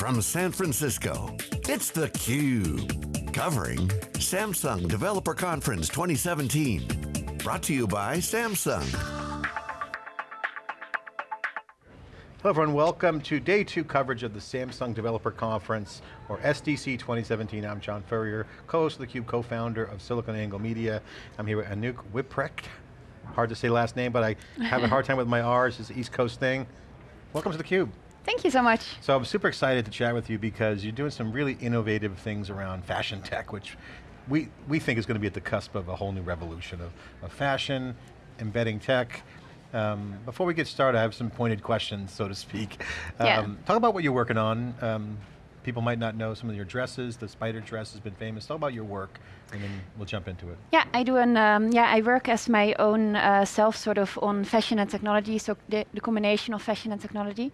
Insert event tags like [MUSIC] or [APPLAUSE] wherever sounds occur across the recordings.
from San Francisco, it's theCUBE. Covering Samsung Developer Conference 2017. Brought to you by Samsung. Hello everyone, welcome to day two coverage of the Samsung Developer Conference, or SDC 2017. I'm John Furrier, co-host of theCUBE, co-founder of SiliconANGLE Media. I'm here with Anouk Wipprecht. Hard to say last name, but I have a hard time with my R's, it's an East Coast thing. Welcome to theCUBE. Thank you so much. So I'm super excited to chat with you because you're doing some really innovative things around fashion tech, which we, we think is going to be at the cusp of a whole new revolution of, of fashion, embedding tech. Um, before we get started, I have some pointed questions, so to speak. Um, yeah. Talk about what you're working on. Um, people might not know some of your dresses. The spider dress has been famous. Talk about your work and then we'll jump into it. Yeah, I do an, um, yeah, I work as my own uh, self sort of on fashion and technology, so the, the combination of fashion and technology.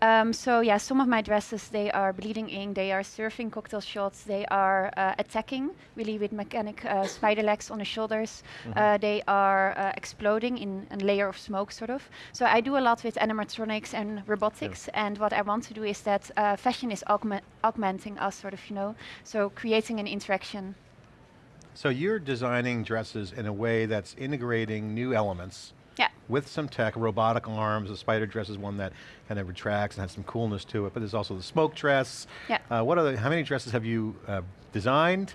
Um, so yeah, some of my dresses, they are bleeding ink, they are surfing cocktail shots, they are uh, attacking, really with mechanic uh, spider legs on the shoulders. Mm -hmm. they are uh, exploding in a layer of smoke, sort of. So I do a lot with animatronics and robotics, yeah. and what I want to do is that uh, fashion is augment augmenting us, sort of, you know, so creating an interaction. So you're designing dresses in a way that's integrating new elements yeah. with some tech, robotic arms, the spider dress is one that kind of retracts and has some coolness to it, but there's also the smoke dress. Yeah. Uh, what are the, how many dresses have you uh, designed?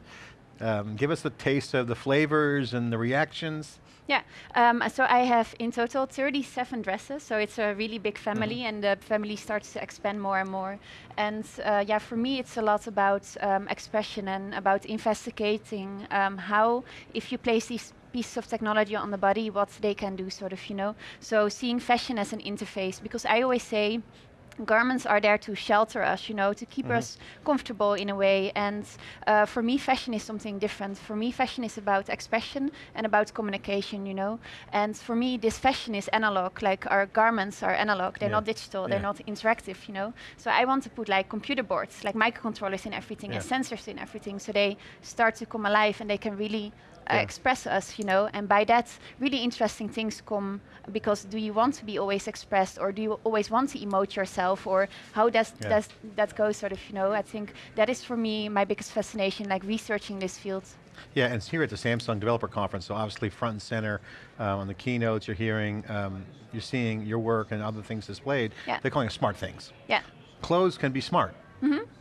Um, give us the taste of the flavors and the reactions. Yeah, um, so I have in total 37 dresses, so it's a really big family mm -hmm. and the family starts to expand more and more. And uh, yeah, for me it's a lot about um, expression and about investigating um, how, if you place these pieces of technology on the body, what they can do sort of, you know. So seeing fashion as an interface, because I always say, garments are there to shelter us, you know, to keep mm -hmm. us comfortable in a way. And uh, for me, fashion is something different. For me, fashion is about expression and about communication, you know. And for me, this fashion is analog, like our garments are analog. They're yeah. not digital, yeah. they're not interactive, you know. So I want to put like computer boards, like microcontrollers in everything yeah. and sensors in everything, so they start to come alive and they can really uh, express us, you know, and by that really interesting things come because do you want to be always expressed or do you always want to emote yourself or how does, yeah. does that go sort of, you know, I think that is for me my biggest fascination, like researching this field. Yeah, and it's here at the Samsung Developer Conference, so obviously front and center uh, on the keynotes you're hearing, um, you're seeing your work and other things displayed. Yeah. They're calling it smart things. Yeah. Clothes can be smart.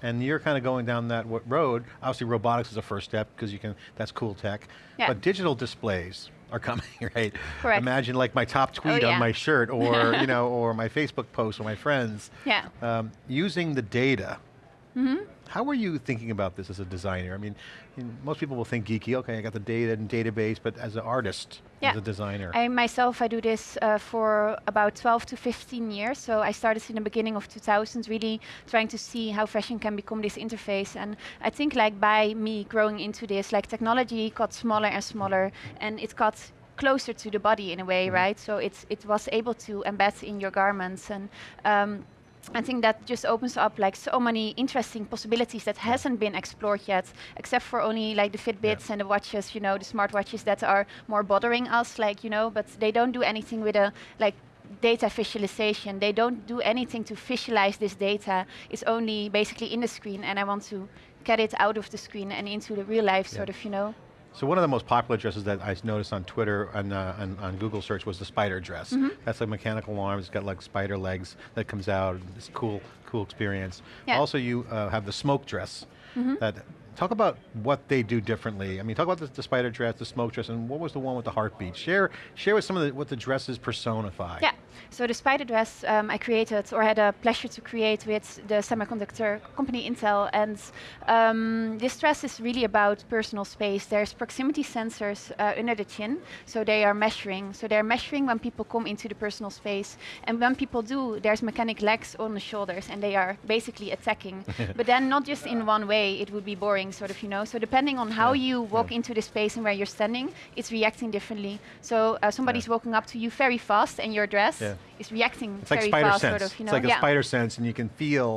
And you're kind of going down that road. Obviously robotics is a first step because you can, that's cool tech. Yeah. But digital displays are coming, [LAUGHS] right? Correct. Imagine like my top tweet oh, yeah. on my shirt or, you [LAUGHS] know, or my Facebook post or my friends. Yeah. Um, using the data. Mm -hmm. How are you thinking about this as a designer? I mean, most people will think geeky, okay, I got the data and database, but as an artist, yeah. as a designer. I myself, I do this uh, for about 12 to 15 years. So I started in the beginning of 2000s, really trying to see how fashion can become this interface. And I think like by me growing into this, like technology got smaller and smaller, and it got closer to the body in a way, mm -hmm. right? So it's, it was able to embed in your garments. and. Um, I think that just opens up like so many interesting possibilities that hasn't been explored yet, except for only like the Fitbits yeah. and the watches, you know, the smartwatches that are more bothering us, like, you know, but they don't do anything with a like data visualization. They don't do anything to visualize this data. It's only basically in the screen and I want to get it out of the screen and into the real life yeah. sort of, you know. So one of the most popular dresses that I noticed on Twitter and uh, on, on, Google search was the spider dress. Mm -hmm. That's a mechanical arm, it's got like spider legs that comes out, it's cool, cool experience. Yeah. Also you uh, have the smoke dress mm -hmm. that Talk about what they do differently. I mean, talk about the, the, spider dress, the smoke dress, and what was the one with the heartbeat? Share, share with some of the, what the dresses personify. Yeah, so the spider dress um, I created, or had a pleasure to create with the semiconductor company Intel, and um, this dress is really about personal space. There's proximity sensors uh, under the chin, so they are measuring. So they're measuring when people come into the personal space, and when people do, there's mechanic legs on the shoulders, and they are basically attacking. [LAUGHS] but then not just in one way, it would be boring sort of, you know. So depending on how yeah. you walk yeah. into the space and where you're standing, it's reacting differently. So uh, somebody's walking up to you very fast and your dress is reacting it's very like spider fast, sense. sort of, you know. It's like a spider sense and you can feel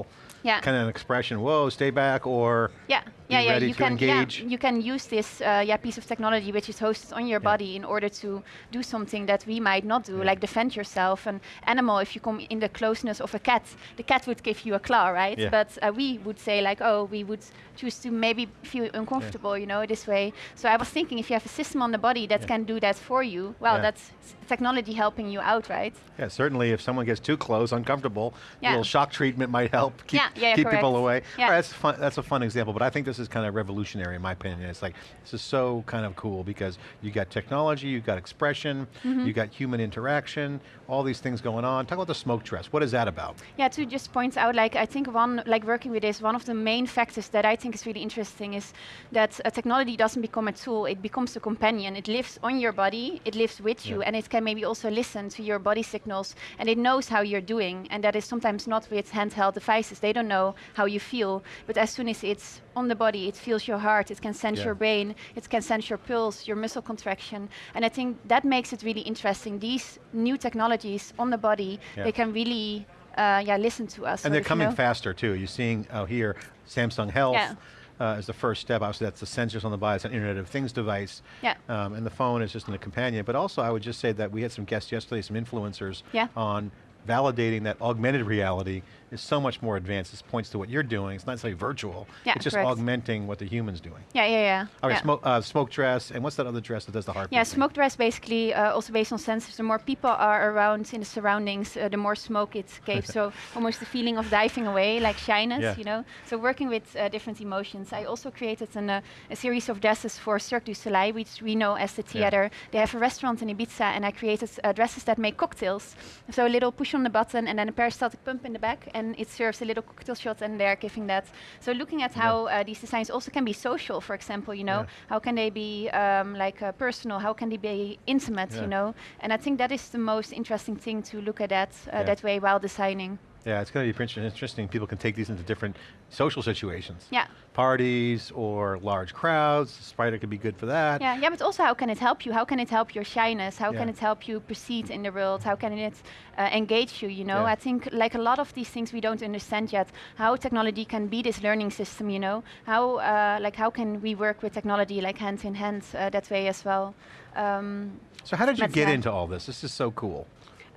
kind of an expression, whoa, stay back, or yeah. yeah, be yeah, ready you to can, engage. Yeah, you can use this uh, yeah, piece of technology which is hosted on your Yeah. body in order to do something that we might not do, Yeah. like defend yourself. An animal, if you come in the closeness of a cat, the cat would give you a claw, right? Yeah. But uh, we would say like, oh, we would choose to maybe feel uncomfortable, you know, this way. So I was thinking, if you have a system on the body that Yeah. can do that for you, well, Yeah. that's technology helping you out, right? Yeah, certainly if someone gets too close, uncomfortable, a little shock treatment might help keep, Yeah, yeah, keep people away. Yeah. Right, that's, fun, that's a fun example, but I think this is kind of revolutionary in my opinion. It's like, this is so kind of cool because you got technology, you got expression, Mm-hmm. you got human interaction, all these things going on. Talk about the smoke dress, what is that about? Yeah, to just point out, like I think one, like working with this, one of the main factors that I think is really interesting is that uh, technology doesn't become a tool; it becomes a companion. It lives on your body, it lives with you, and it can maybe also listen to your body signals, and it knows how you're doing. And that is sometimes not with handheld devices; they don't know how you feel. But as soon as it's on the body, it feels your heart, it can sense Yeah. your brain, it can sense your pulse, your muscle contraction, and I think that makes it really interesting. These new technologies on the body, Yeah. they can really uh, yeah, listen to us. And they're coming know- faster too. You're seeing out here, Samsung Health Yeah. Uh, is the first step. Obviously that's the sensors on the body, it's an Internet of Things device. Yeah. Um, and the phone is just in a companion. But also I would just say that we had some guests yesterday, some influencers Yeah. on validating that augmented reality is so much more advanced. This points to what you're doing. It's not necessarily virtual. Yeah, it's just correct. augmenting what the human's doing. Yeah, yeah, yeah. All right, yeah. smoke, uh, smoke dress, and what's that other dress that does the heart? Yeah, smoke dress basically uh, also based on sensors. The more people are around in the surroundings, uh, the more smoke it gives. so [LAUGHS] almost the feeling of diving away, like shyness, Yeah. you know. So working with uh, different emotions. I also created an, uh, a series of dresses for Cirque du Soleil, which we know as the theater. They have a restaurant in Ibiza, and I created uh, dresses that make cocktails. So a little push on the button, and then a peristaltic pump in the back, and it serves a little cocktail shot, and they're giving that. So looking at how uh, these designs also can be social, for example, you know, how can they be um, like uh, personal? How can they be intimate? You know, and I think that is the most interesting thing to look at that uh, that way while designing. Yeah, it's going to be inter- interesting. People can take these into different social situations. Yeah. Parties or large crowds. Spider could be good for that. Yeah, yeah, but also how can it help you? How can it help your shyness? How can it help you proceed in the world? How can it uh, engage you? You know, Yeah. I think like a lot of these things we don't understand yet. How technology can be this learning system. You know, how uh, like how can we work with technology like hand in hand uh, that way as well? Um, So how did you get into all this? This is so cool.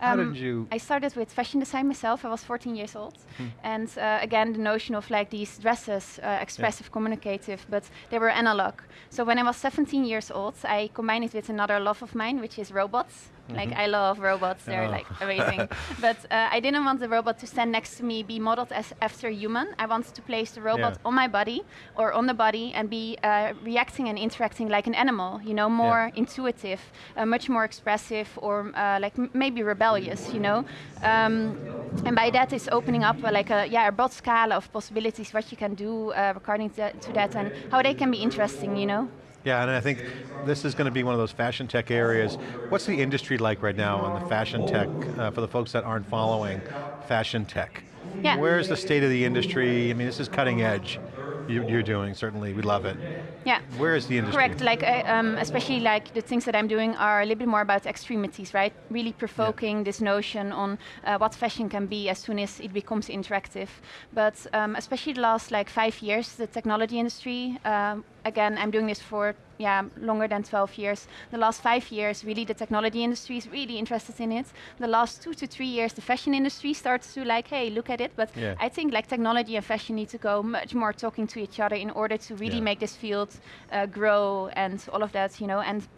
How Um, did you? I started with fashion design myself. I was 14 years old, Hmm. and uh, again the notion of like these dresses, uh, expressive, communicative, but they were analog. So when I was 17 years old, I combined it with another love of mine, which is robots. Like I love robots; they're. Oh. like amazing. [LAUGHS] but uh, I didn't want the robot to stand next to me, be modeled as after a human. I wanted to place the robot Yeah. on my body or on the body and be uh, reacting and interacting like an animal. You know, more intuitive, uh, much more expressive, or uh, like m- maybe rebellious. You know, um, and by that it's opening up uh, like a yeah a broad scale of possibilities what you can do uh, according to that and how they can be interesting. You know. Yeah, and I think this is going to be one of those fashion tech areas. What's the industry like right now on the fashion tech, uh, for the folks that aren't following fashion tech? Yeah. Where's the state of the industry? I mean, this is cutting edge. You, you're doing, certainly, we love it. Yeah. Where is the industry? Correct. Like, uh, um, especially like the things that I'm doing are a little bit more about extremities, right? Really provoking this notion on uh, what fashion can be as soon as it becomes interactive. But um, especially the last like five years, the technology industry. Um, again, I'm doing this for yeah longer than 12 years. The last five years, really, the technology industry is really interested in it. The last two to three years, the fashion industry starts to like, hey, look at it. But Yeah. I think like technology and fashion need to go much more talking to each other in order to really Yeah. make this field uh, grow and all of that, you know. And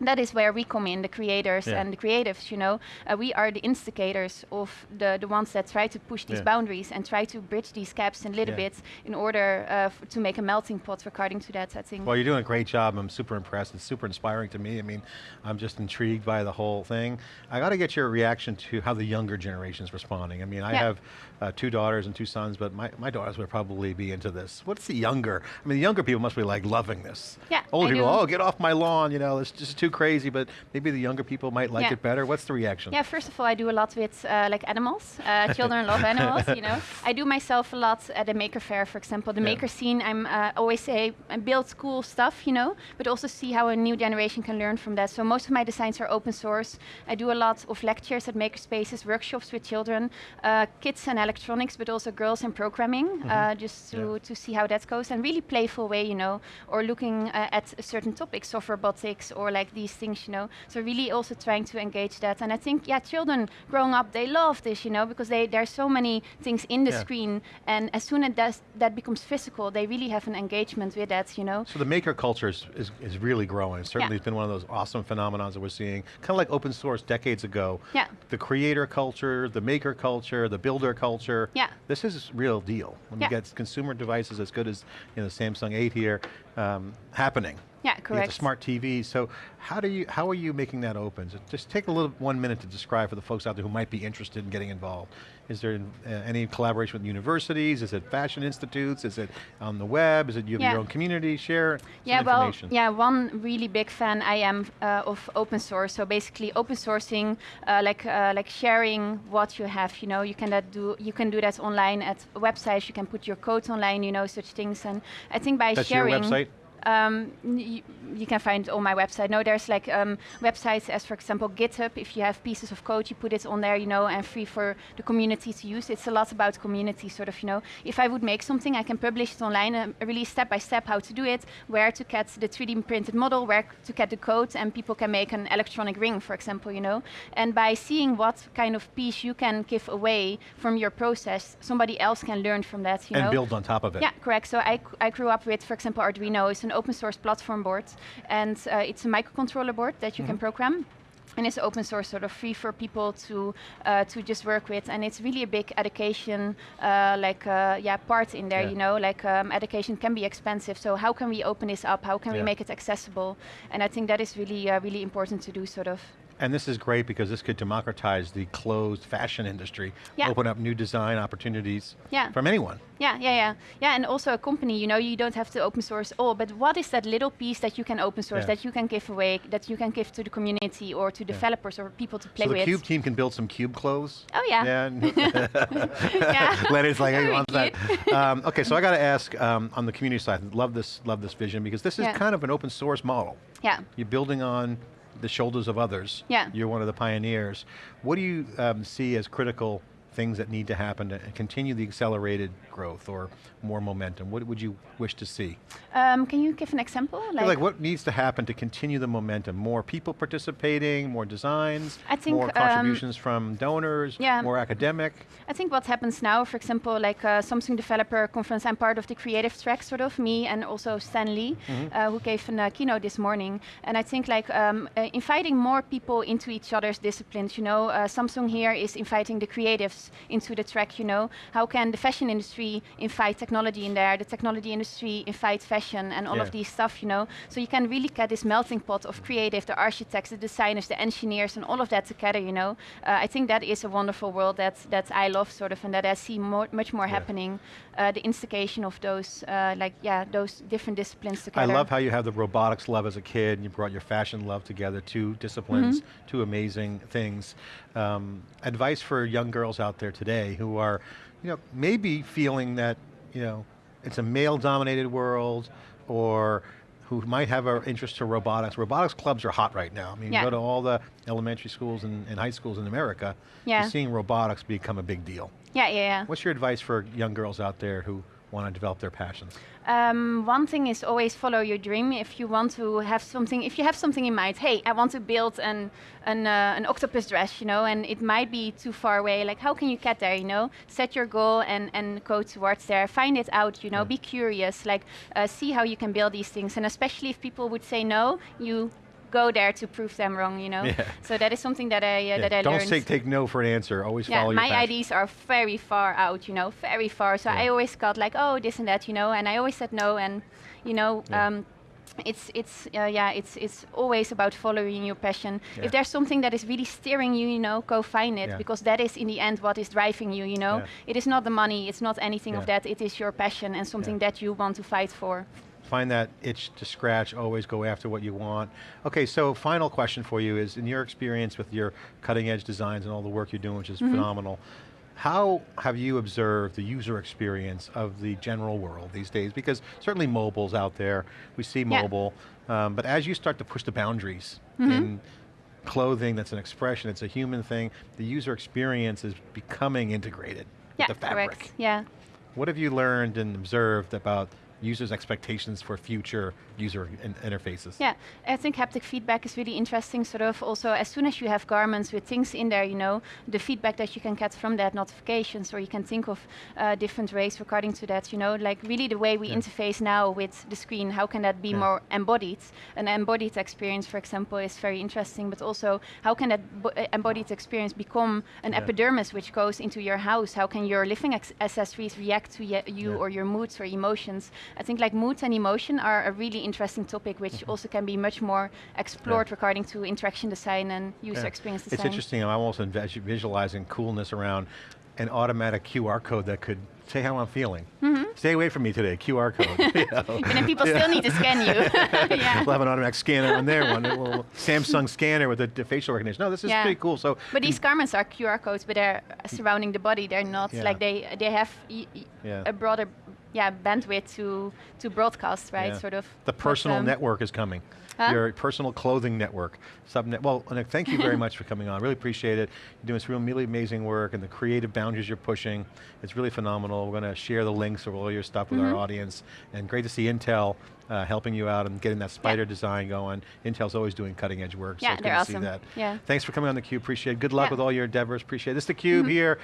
that is where we come in, the creators Yeah. and the creatives, you know. Uh, we are the instigators of the, the ones that try to push these Yeah. boundaries and try to bridge these gaps a little Yeah. bit in order uh, to make a melting pot according to that, I think. Well, you're doing a great job. I'm super impressed. It's super inspiring to me. I mean, I'm just intrigued by the whole thing. I got to get your reaction to how the younger generation's responding. I mean, I have uh, two daughters and two sons, but my, my daughters would probably be into this. What's the younger? I mean, the younger people must be like loving this. Yeah, Older people, do. oh, get off my lawn, you know, it's just too too crazy, but maybe the younger people might like Yeah. it better. What's the reaction? Yeah, first of all, I do a lot with uh, like animals. Uh, [LAUGHS] children love animals, you know. [LAUGHS] I do myself a lot at the Maker Faire, for example. The Yeah. maker scene, I'm uh, always say I build cool stuff, you know, but also see how a new generation can learn from that. So most of my designs are open source. I do a lot of lectures at makerspaces, workshops with children, uh, kids and electronics, but also girls and programming, uh, just to. Yeah. to see how that goes. And really playful way, you know, or looking uh, at a certain topics of robotics or like these things, you know. So really also trying to engage that. And I think, yeah, children growing up, they love this, you know, because they there's so many things in the Yeah. screen. And as soon as that, that becomes physical, they really have an engagement with that, you know. So the maker culture is, is, is really growing. Certainly Yeah. it's been one of those awesome phenomenons that we're seeing, kind of like open source decades ago. Yeah. The creator culture, the maker culture, the builder culture. Yeah. This is real deal. When Yeah. you get consumer devices as good as you know, Samsung 8 here um, happening. Yeah, correct. smart TV. So how do you how are you making that open? So just take a little one minute to describe for the folks out there who might be interested in getting involved. Is there uh, any collaboration with universities? Is it fashion institutes? Is it on the web? Is it you have Yeah. your own community? Share Yeah, well, information. yeah, one really big fan I am uh, of open source. So basically, open sourcing, uh, like uh, like sharing what you have. You know, you can that do you can do that online at websites. You can put your code online. You know, such things. And I think by That's your sharing, website? Um, you, can find it on my website. No, there's like um, websites as, for example, GitHub. If you have pieces of code, you put it on there, you know, and free for the community to use. It's a lot about community, sort of, you know. If I would make something, I can publish it online and release step by step how to do it, where to get the 3D printed model, where to get the code, and people can make an electronic ring, for example, you know. And by seeing what kind of piece you can give away from your process, somebody else can learn from that, you and know. build on top of it. Yeah, correct. So I, I grew up with, for example, Arduino. It's an open source platform board, and uh, it's a microcontroller board that you can program. And it's open source, sort of free for people to uh, to just work with, and it's really a big education, uh, like uh, yeah, part in there. Yeah. You know, like um, education can be expensive. So how can we open this up? How can Yeah. we make it accessible? And I think that is really uh, really important to do, sort of. And this is great because this could democratize the closed fashion industry, Yeah. open up new design opportunities Yeah. from anyone. Yeah, yeah, yeah, yeah. And also a company, you know, you don't have to open source all, but what is that little piece that you can open source, Yeah. that you can give away, that you can give to the community or to developers or people to play so the with? Cube team can build some Cube clothes. Oh yeah. Yeah. [LAUGHS] [LAUGHS] yeah. Leonard's like, I want that. [LAUGHS] Um, okay, so I got to ask um, on the community side. Love this, love this vision because this is kind of an open source model. Yeah. You're building on the shoulders of others. Yeah. You're one of the pioneers. What do you um, see as critical things that need to happen to continue the accelerated growth or more momentum? What would you wish to see? Um, can you give an example? Like, like what needs to happen to continue the momentum? More people participating, more designs, I think, more um, contributions from donors, yeah. more academic. I think what happens now, for example, like uh, Samsung Developer Conference, I'm part of the creative track, sort of me, and also Stan Lee, Mm-hmm. uh, who gave a uh, keynote this morning. And I think like um, uh, inviting more people into each other's disciplines. You know, uh, Samsung here is inviting the creatives into the track. You know, how can the fashion industry invite technology in there? The technology industry invite fashion and all Yeah. of these stuff. You know, so you can really get this melting pot of creative, the architects, the designers, the engineers, and all of that together. You know, uh, I think that is a wonderful world that that I love, sort of, and that I see more, much more Yeah. happening. Uh, the instigation of those, uh, like yeah, those different disciplines together. I love how you have the robotics love as a kid and you brought your fashion love together, two disciplines, Mm-hmm. two amazing things. Um, advice for young girls out there today who are, you know, maybe feeling that, you know, it's a male dominated world or who might have an interest to robotics. Robotics clubs are hot right now. I mean, Yeah. you go to all the elementary schools and, and high schools in America, Yeah. you're seeing robotics become a big deal. Yeah, yeah, yeah. What's your advice for young girls out there who want to develop their passions? Um, one thing is always follow your dream. If you want to have something, if you have something in mind, hey, I want to build an an, uh, an octopus dress, you know, and it might be too far away. Like, how can you get there? You know, set your goal and and go towards there. Find it out. You know, be curious. Like, uh, see how you can build these things. And especially if people would say no, you go there to prove them wrong. You know. Yeah. So that is something that I uh, Yeah, that I Don't learned. take, take no for an answer. Always yeah, follow your my passion. ideas are very far out, you know, very far. So Yeah. I always got like, oh, this and that, you know, and I always said no, and you know, um, it's it's uh, yeah, it's it's always about following your passion. Yeah. If there's something that is really steering you, you know, go find it Yeah. because that is in the end what is driving you. You know, Yeah. it is not the money, it's not anything of that. It is your passion and something that you want to fight for. Find that itch to scratch, always go after what you want. Okay, so final question for you is, in your experience with your cutting edge designs and all the work you're doing, which is Mm-hmm. phenomenal, how have you observed the user experience of the general world these days? Because certainly mobile's out there, we see Yeah. Mobile, um, but as you start to push the boundaries in clothing that's an expression, it's a human thing, the user experience is becoming integrated Yeah, with the fabric. correct. Yeah. What have you learned and observed about users' expectations for future user in interfaces? Yeah, I think haptic feedback is really interesting. Sort of also, as soon as you have garments with things in there, you know, the feedback that you can get from that, notifications, or you can think of uh, different ways regarding to that. You know, like really the way we Yeah. interface now with the screen. How can that be Yeah. more embodied? An embodied experience, for example, is very interesting. But also, how can that uh, embodied experience become an Yeah. epidermis which goes into your house? How can your living accessories react to you or your moods or emotions? I think like moods and emotion are a really interesting topic, which Mm-hmm. also can be much more explored regarding to interaction design and user Yeah. experience design. It's interesting, I'm almost envis- visualizing coolness around an automatic QR code that could say how I'm feeling. Stay away from me today, QR code. [LAUGHS] you know. [LAUGHS] And then people still need to scan you. [LAUGHS] yeah. We'll have an automatic scanner on there, one a little Samsung scanner with the, the facial recognition. No, this is Yeah. pretty cool. So, But these garments are QR codes, but they're surrounding the body. They're not Yeah. like they they have Yeah. a broader yeah bandwidth to to broadcast, right? Yeah. Sort of. The personal network is coming. Huh? Your personal clothing network. Subnet. Well, thank you very [LAUGHS] much for coming on. Really appreciate it. You're doing some really amazing work and the creative boundaries you're pushing. It's really phenomenal. We're going to share the links of all your stuff with our Mm-hmm. audience. And great to see Intel uh, helping you out and getting that spider design going. Intel's always doing cutting edge work. Yeah, it's they're awesome. see that. Yeah. Thanks for coming on theCUBE. Appreciate it. Good luck Yeah. with all your endeavors. Appreciate it. This is theCUBE here.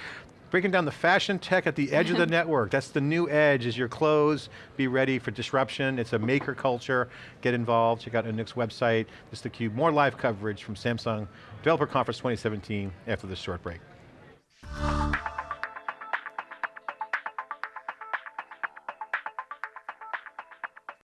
Breaking down the fashion tech at the edge of the [LAUGHS] network. That's the new edge is your clothes. Be ready for disruption. It's a maker culture. Get involved. Check out Anouk's website. This is theCUBE. More live coverage from Samsung Developer Conference 2017 after this short break.